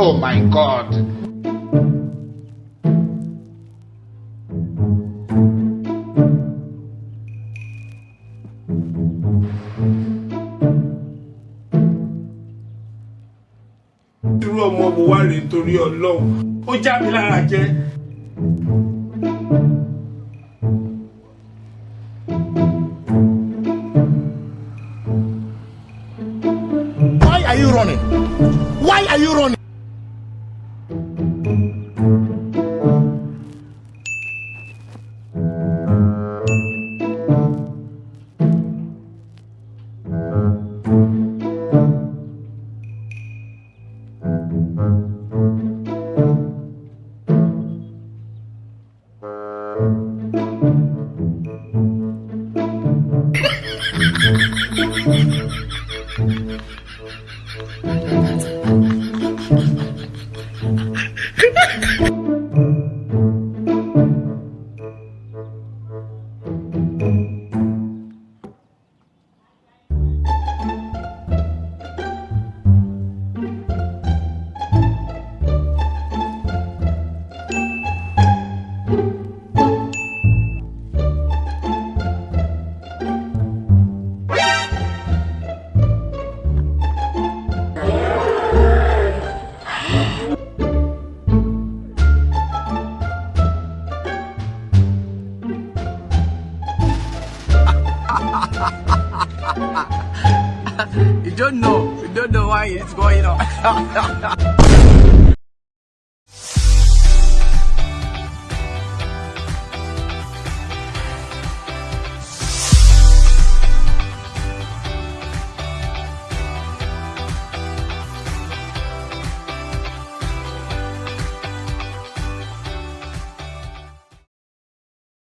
Oh my God. irú ọmọ wo wá rèé torí ọlọ́run ó já mi lára jẹ. You running? Why are you running? Ha ha ha! You don't know. You don't know why it's going on.